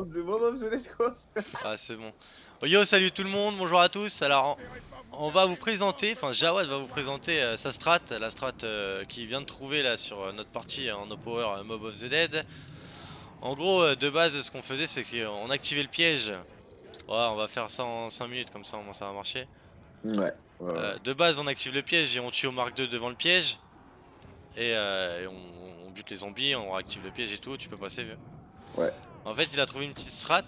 On se mob of the dead quoi Ah c'est bon. Oh, yo salut tout le monde, bonjour à tous. Alors on va vous présenter, enfin Jawad va vous présenter euh, sa strat, la strat euh, qu'il vient de trouver là sur euh, notre partie en no power Mob of the Dead. En gros de base ce qu'on faisait c'est qu'on activait le piège. Ouais on va faire ça en 5 minutes comme ça au moins ça va marcher. Ouais. ouais, ouais. de base on active le piège et on tue au mark 2 devant le piège. Et, et on, on, bute les zombies, on réactive le piège et tout, tu peux passer vieux. Ouais. En fait il a trouvé une petite strat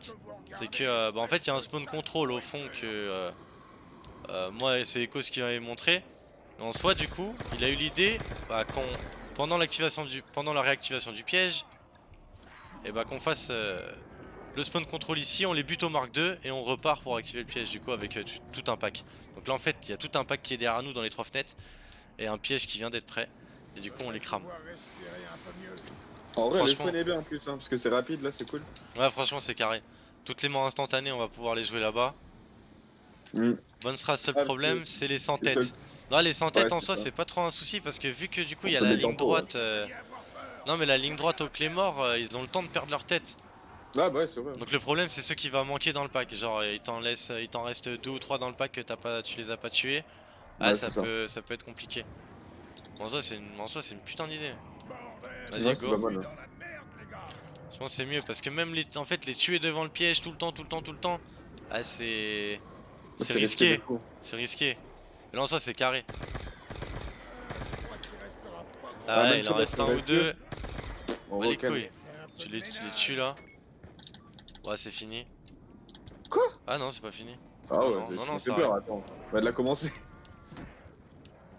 c'est que euh, bah, en fait il y a un spawn control au fond que euh, euh, moi c'est Ecos qui m'avait montré. en soi du coup il a eu l'idée bah, pendant l'activation du pendant la réactivation du piège et bah qu'on fasse le spawn control ici, on les bute au mark 2 et on repart pour activer le piège du coup avec tout un pack. Donc là en fait il y a tout un pack qui est derrière nous dans les trois fenêtres et un piège qui vient d'être prêt et du coup on les crame. En vrai le spawn est bien en plus hein, parce que c'est rapide là c'est cool. Ouais franchement c'est carré. Toutes les morts instantanées, on va pouvoir les jouer là-bas. Mm. Bonne strat, seul ah, problème, c'est les 100 têtes. Non, les 100 têtes en soi, c'est pas trop un souci parce que vu que du coup, il y a la ligne droite. Euh, non, mais la ligne droite au clé mort, euh, ils ont le temps de perdre leur tête. Ah, bah ouais, c'est vrai. Donc le problème, c'est ceux qui vont manquer dans le pack. Genre, il t'en laisse, il t'en reste 2 ou 3 dans le pack que as pas, tu les as pas tués. Ah, ça, peut, ça. peut être compliqué. En soi, c'est une, une putain d'idée. Vas-y, go. Hein. Je pense c'est mieux parce que même les, en fait les tuer devant le piège tout le temps, tout le temps, tout le temps, ah c'est c'est risqué, c'est risqué. Mais là en soi c'est carré. Ah, ouais, il en reste un ou deux. On les couilles. Tu les, tu les tues là. Ouais c'est fini. Quoi? Ah non c'est pas fini. Ah ouais, non, non, non, ça peur, attends. On va de la commencer.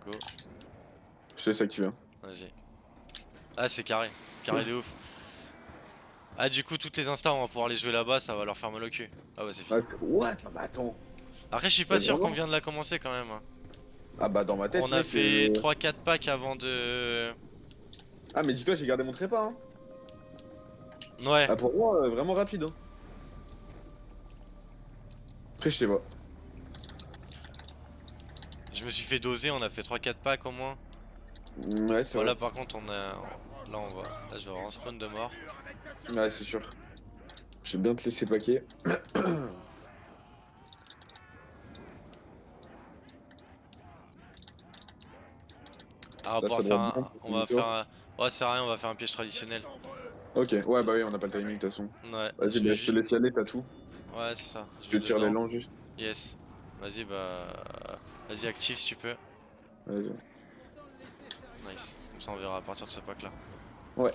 Go. Je te laisse activer. Hein. Vas-y. Ah c'est carré, carré de ouf. Ah du coup toutes les instants on va pouvoir les jouer là-bas ça va leur faire mal au cul. Ah ouais c'est fini What? Bah attends. Après je suis pas sûr qu'on vient de la commencer quand même hein. Ah bah dans ma tête On a fait 3-4 packs avant de... Ah mais dis-toi j'ai gardé mon trépas hein. Ouais. Ah pour moi euh, vraiment rapide hein. Après je sais pas. Je me suis fait doser on a fait 3-4 packs au moins Ouais c'est Voilà par contre on a... Là on va... Là je vais avoir un spawn de mort Ouais, c'est sûr. Je vais bien te laisser paquer. Ah, on va faire un... On va faire un... Ouais, c'est rien, on va faire un piège traditionnel. Ok, ouais, bah oui, on a pas le timing de toute façon. Ouais. Vas-y, bah, je te laisse y aller, t'as tout. Ouais, c'est ça. Je, te tire les longs juste. Yes. Vas-y, bah. Vas-y, active si tu peux. Vas-y. Ça, on verra à partir de ce pack là. Ouais.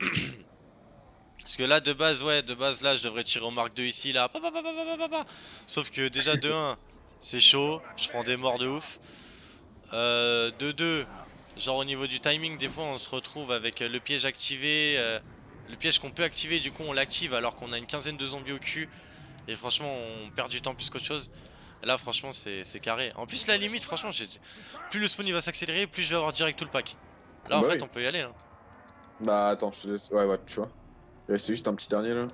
Parce que là de base ouais de base là je devrais tirer au marque 2 ici là. Sauf que déjà de 1 c'est chaud. Je prends des morts de ouf. Euh, De 2 Genre au niveau du timing des fois on se retrouve avec le piège activé euh, Le piège qu'on peut activer. Du coup on l'active alors qu'on a une quinzaine de zombies au cul. Et franchement on perd du temps plus qu'autre chose. Là franchement c'est carré. En plus la limite franchement plus le spawn il va s'accélérer plus je vais avoir direct tout le pack Là en bah fait on peut y aller là Bah attends je te laisse ouais ouais tu vois c'est juste un petit dernier là.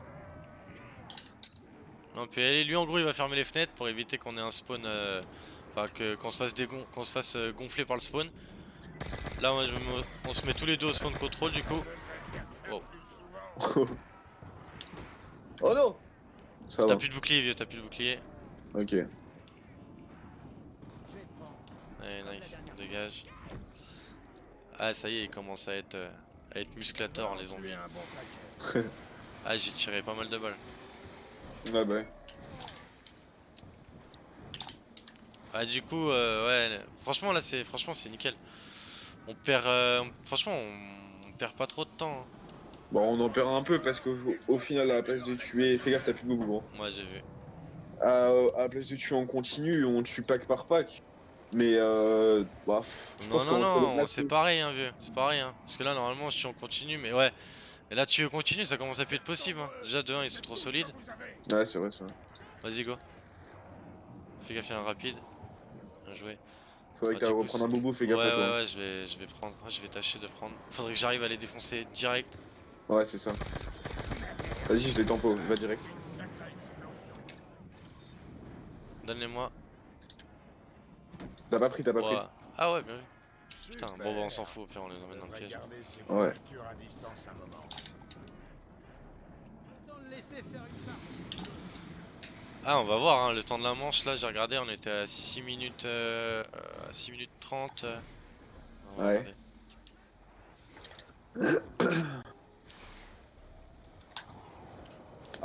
Non, puis allez, lui en gros il va fermer les fenêtres pour éviter qu'on ait un spawn. Euh, enfin, qu'on se fasse, qu'on se fasse euh, gonfler par le spawn. Là, moi, je on se met tous les deux au spawn control du coup. Oh, oh non T'as plus de bouclier, vieux, t'as plus de bouclier. Ok. Allez, nice, dégage. Ah, ça y est, il commence à être, euh, à être musclator les zombies ah j'ai tiré pas mal de balles. Ouais bah Ah du coup euh, ouais franchement là c'est franchement c'est nickel. On perd euh, franchement on... perd pas trop de temps. Hein. Bon on en perd un peu parce qu'au final à la place de tuer. Fais gaffe t'as plus de gros. Ouais j'ai vu. À, la place de tuer en continu on tue pack par pack. Mais euh. Bah, je non, non, non, c'est pareil, hein, vieux. C'est pareil, hein. Parce que là, normalement, je suis en continu, mais ouais. Et là tu continues, ça commence à plus être possible. Hein. Déjà de 1 ils sont trop solides. Ouais c'est vrai ça. Vas-y go. Fais gaffe, il y a un rapide. Bien joué. Faudrait ah, reprendre un boubou, fais gaffe ouais, à toi. Ouais ouais je vais, je vais prendre, je vais tâcher de prendre. Faudrait que j'arrive à les défoncer direct. Ouais c'est ça. Vas-y je les tempo, va direct. Donne-les-moi. T'as pas pris, t'as pas pris. Ah ouais bien vu. Putain, bon bah on s'en fout, on les emmène dans le piège. Ouais. Ah, on va voir, hein, le temps de la manche, là, j'ai regardé, on était à 6 minutes, euh, à 6 minutes 30. euh. On va Ouais.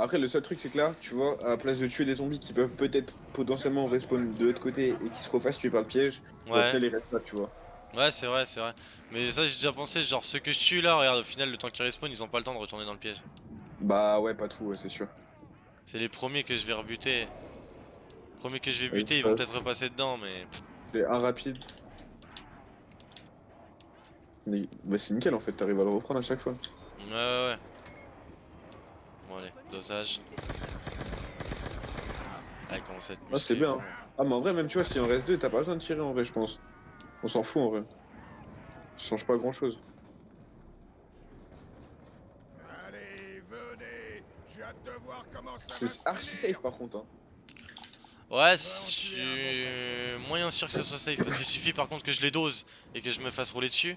Après, le seul truc, c'est que là, tu vois, à la place de tuer des zombies qui peuvent peut-être potentiellement respawn de l'autre côté et qui se refassent tuer par le piège, au Ouais, final, ils restent là, tu vois. ouais, c'est vrai, c'est vrai. Mais ça, j'ai déjà pensé, genre, ceux que je tue là, regarde, au final, le temps qu'ils respawn, ils ont pas le temps de retourner dans le piège. Bah ouais, pas tout, ouais, c'est sûr. C'est les premiers que je vais rebuter. Les premiers que je vais Ouais, buter, ils vont peut-être repasser dedans, mais. C'est un rapide. Mais bah, c'est nickel en fait, t'arrives à le reprendre à chaque fois. Ouais, ouais, ouais. Bon, allez, dosage. Ah, commence à être Ah, c'est bien, bon. Ah, mais en vrai, même tu vois, si on reste deux, t'as pas besoin de tirer en vrai, je pense. On s'en fout en vrai. Ça change pas grand chose. C'est archi safe par contre. Hein. Ouais, je suis moyen sûr que ce soit safe parce qu'il suffit par contre que je les dose et que je me fasse rouler dessus.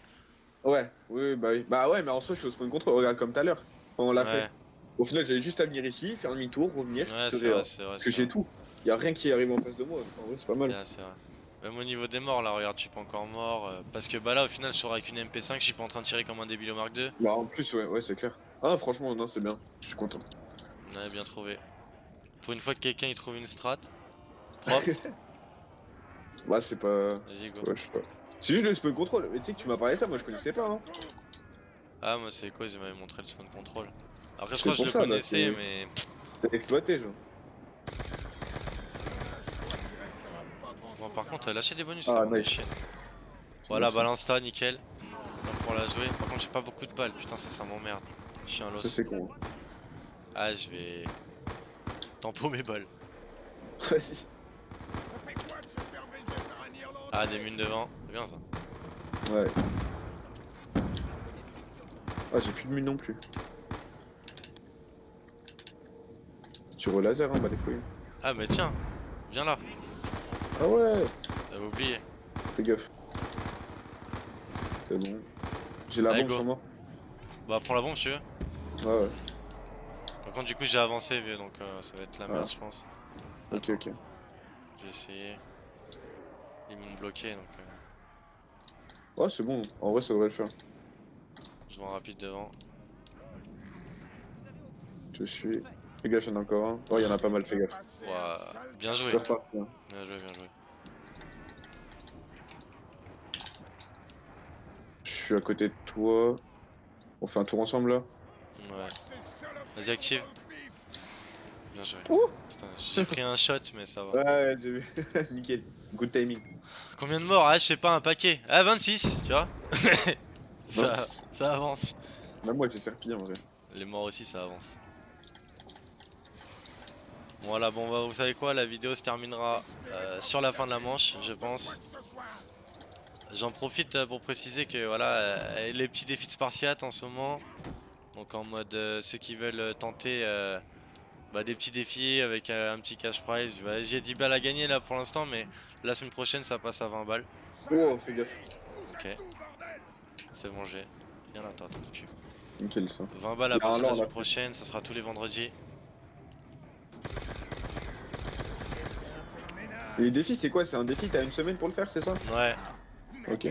Ouais, oui, oui, bah oui. Bah ouais, mais en soi, je suis au spawn control, regarde comme tout à l'heure. On l'a Ouais, fait. Au final, j'avais juste à venir ici, faire demi-tour, revenir. ouais, c'est vrai, c'est vrai. Parce que j'ai tout. Y a rien qui arrive en face de moi. En vrai, c'est pas mal. Ouais, c'est vrai. Même au niveau des morts là, regarde, je suis pas encore mort. euh, parce que bah là, au final, je sors avec une MP5, je suis pas en train de tirer comme un débile au Mark II. Bah en plus, ouais, ouais, c'est clair. Ah, franchement, non, c'est bien. Je suis content. On avait bien trouvé. Pour une fois que quelqu'un il trouve une strat. Propre, Bah, c'est pas. vas-y go. Ouais, je sais pas. C'est juste le spawn control. Mais tu sais que tu m'as parlé de ça, moi je connaissais pas. Hein. Ah, moi c'est quoi? Ils m'avaient montré le spawn control. Après, je crois que je le ça, connaissais, mais. T'as exploité, genre. Bon, par contre, lâcher des bonus, Ah, rend nice. Voilà, Merci. balle insta, nickel. Pour la jouer. Par contre, j'ai pas beaucoup de balles, putain, ça, ça m'emmerde. Je suis un Ça, los. c'est con. Ah, je vais. Tempo mes balles. Vas-y. Ah, des mines devant. C'est bien ça. Ouais. Ah, j'ai plus de mine non plus. Tu au laser, hein, bah les couilles. Ah, mais tiens, viens là. Ah ouais J'avais oublié. Fais gaffe. C'est bon. J'ai la Allez, bombe go. sur moi. Bah, prends la bombe, si tu veux. Ouais, ouais. Par contre, du coup, j'ai avancé, vieux, donc euh, ça va être la merde, Ah. je pense. Ok, ok. Je vais essayer. Ils m'ont bloqué, donc euh, Ouais, c'est bon. En vrai, ça devrait le faire. je vais en rapide devant. Je suis. Fais gaffe, il y en a encore un. Oh, il y en a pas mal, fais gaffe. Bien joué. reparti. hein. Bien joué, bien joué. Je suis à côté de toi. On fait un tour ensemble là Ouais. Vas-y, active. Bien joué. Ouh. Putain, j'ai pris un shot, mais ça va. Ouais, j'ai vu. Nickel. Good timing. Combien de morts? Ah, je sais pas, un paquet. Ah, 26, tu vois ça, ça avance. Même moi, j'ai serpi en vrai. Les morts aussi, ça avance. Voilà, bon, bah, vous savez quoi La vidéo se terminera euh, sur la fin de la manche, je pense. J'en profite euh, pour préciser que voilà, euh, les petits défis de Spartiate en ce moment. Donc en mode euh, ceux qui veulent tenter bah, des petits défis avec un petit cash prize. Bah, J'ai 10 balles à gagner là pour l'instant, mais la semaine prochaine ça passe à 20 balles. Oh, fais gaffe. Ok. C'est bon, j'ai. Toi, ton cul. Nickel ça. 20 balles à partir de la semaine prochaine, ça sera tous les vendredis. Les défis, c'est quoi? C'est un défi T'as une semaine pour le faire, c'est ça? Ouais. Ok.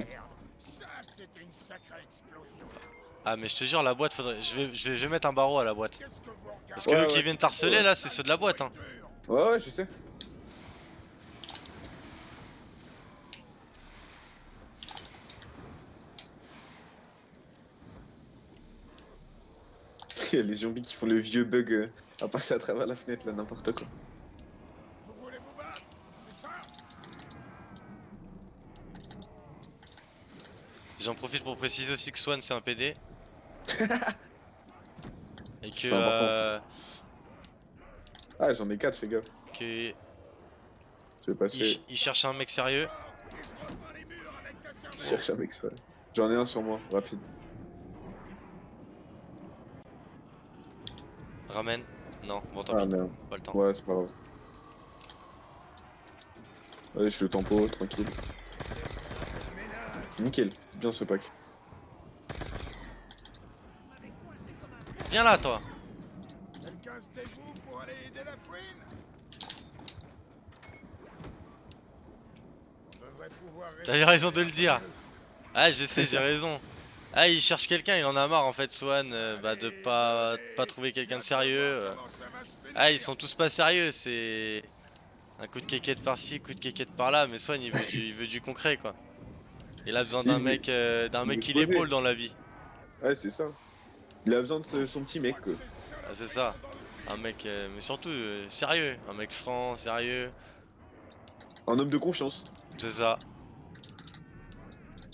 Ah, mais je te jure, la boîte, faudrait. Je vais, je vais, je vais mettre un barreau à la boîte. Parce que Ouais, eux ouais. qui viennent t'harceler là, c'est ceux de la boîte. Hein. Ouais, ouais, je sais. Les zombies qui font le vieux bug euh, à passer à travers la fenêtre là, n'importe quoi. Vous voulez vous battre C'est ça J'en profite pour préciser aussi que Swan c'est un PD. Et que, euh, Ah, j'en ai 4, fais gaffe. que Je vais il, passer. ch- il cherche un mec sérieux. Je cherche avec ça. J'en ai un sur moi, rapide. Ramène. Non, bon tant Ah pis, merde. pas le temps. Ouais, c'est pas grave. Allez, je suis le tempo, tranquille. Nickel, bien ce pack. Viens là toi. Eu raison de le dire. Ah, je sais, j'ai raison. Ah, il cherche quelqu'un, il en a marre en fait, Swan, euh, bah, de pas, pas trouver quelqu'un de sérieux. euh. Ah, ils sont tous pas sérieux, c'est un coup de quéquette par-ci, coup de quéquette par-là, mais Swan il veut du, il veut du concret quoi. Il a besoin d'un mec, euh, d'un mec qui l'épaule dans la vie. Ouais, c'est ça. Il a besoin de son petit mec, quoi. Ah, c'est ça. Un mec, euh, mais surtout euh, sérieux, un mec franc, sérieux, Un homme de confiance. c'est ça.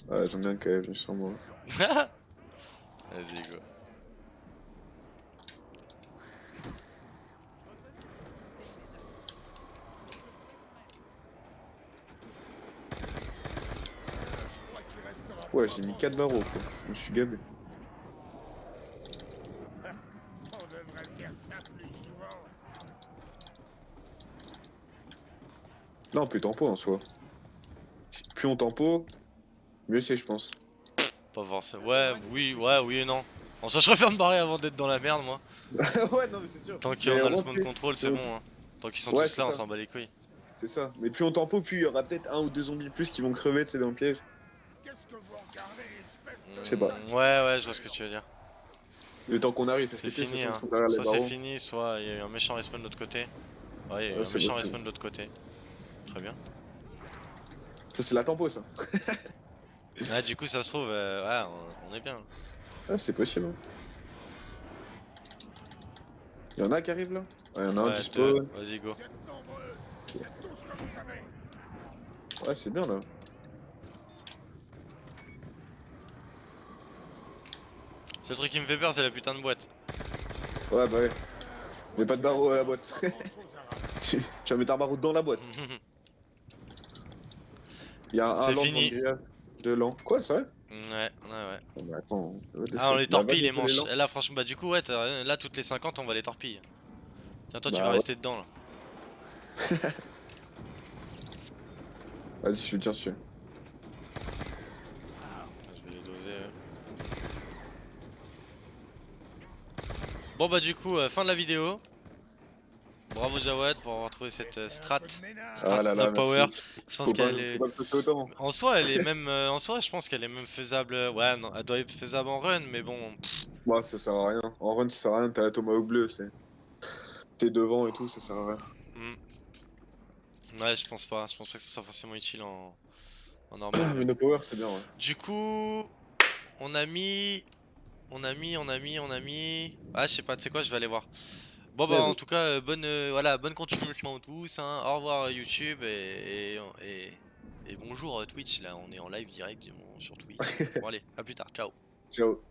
Ouais, j'en ai un quand même, sur moi. Vas-y go. Pas j'ai mis longtemps. 4 barreaux, quoi. Je suis souvent. Là, on peut tempo en soi. Plus on tempo, mieux c'est, je pense. Pas forcément. Ouais, oui, ouais, oui et non. En soi, je préfère me barrer avant d'être dans la merde, moi. ouais, non, mais c'est sûr. Tant qu'on a le spawn control, c'est bon. Hein. Tant qu'ils sont Ouais, tous là, on s'en bat les couilles. C'est ça. Mais plus on tempo, plus il y aura peut-être un ou deux zombies plus qui vont crever, sais, dans le piège. Qu'est-ce que vous regardez, espèce de... Je sais pas. Ouais, ouais, je vois ce que tu veux dire. Le temps qu'on arrive, parce C'est que sais, fini, hein. Soit c'est fini, soit il y a eu un méchant respawn de l'autre côté. Ouais, il y a eu Ouais, un c'est méchant c'est respawn de l'autre côté. Très bien. Ça, c'est la tempo, ça. Ouais, du coup, ça se trouve, euh, ouais, on, on est bien. Ah, c'est possible. hein. Il y en a qui arrivent là? Ouais, il y en a un Ouais, deux. spawn. Vas-y, go. C'est. Ouais, c'est bien là. Seul truc qui me fait peur, c'est la putain de boîte. Ouais, bah ouais. Mais pas de barreau à la boîte. Tu vas mettre un barreau dans la boîte. Il y a un C'est lance fini. le de l'an. Quoi, c'est vrai ouais, ouais, ouais. Oh, mais attends. Ah, on les Bah, torpille les manches. là, franchement, bah, du coup, ouais, là, toutes les 50, on va les torpiller. Tiens, toi, tu Bah, vas ouais. rester dedans là. Vas-y, je tiens dessus. Je vais les doser. eux. Bon, bah, du coup, euh, fin de la vidéo. Bravo Jawad pour avoir trouvé cette euh, strat. Ménage. Strat Ah là là, power. merci. Je pense qu'elle est. En soi, elle est même. euh, en soi, je pense qu'elle est même faisable. euh, Ouais, non, elle doit être faisable en run, mais bon. Moi, ça sert à rien. En run, ça sert à rien. T'as la tomahawk bleue, c'est. T'es devant et tout, ça sert à rien. hmm. Ouais, je pense pas. Je pense pas que ce soit forcément utile en, en normal. Mais no power, c'est bien, ouais. Du coup, on a mis, on a mis, on a mis, on a mis. Ah, je sais pas, tu sais quoi, je vais aller voir. Bon bah en tout cas, euh, bonne, euh, voilà, bonne continuation à tous. hein. Au revoir YouTube et, et, et, et bonjour euh, Twitch. Là, on est en live direct sur Twitch. bon allez, à plus tard, ciao. Ciao.